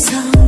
song